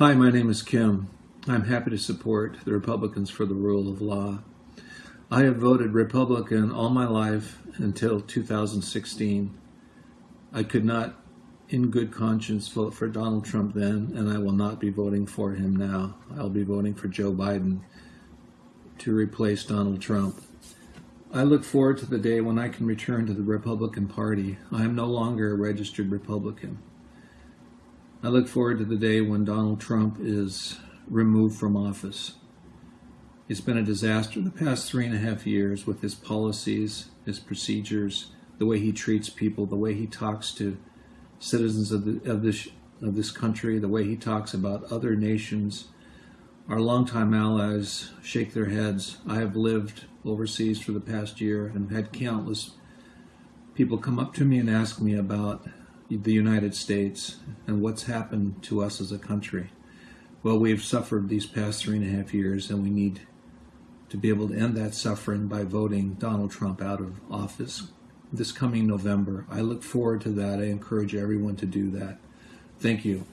Hi, my name is Kim. I'm happy to support the Republicans for the rule of law. I have voted Republican all my life until 2016. I could not, in good conscience, vote for Donald Trump then, and I will not be voting for him now. I'll be voting for Joe Biden to replace Donald Trump. I look forward to the day when I can return to the Republican Party. I am no longer a registered Republican. I look forward to the day when Donald Trump is removed from office. It's been a disaster the past three and a half years with his policies, his procedures, the way he treats people, the way he talks to citizens of, the, of, this, of this country, the way he talks about other nations. Our longtime allies shake their heads. I have lived overseas for the past year and had countless people come up to me and ask me about the United States and what's happened to us as a country. Well, we've suffered these past three and a half years, and we need to be able to end that suffering by voting Donald Trump out of office this coming November. I look forward to that. I encourage everyone to do that. Thank you.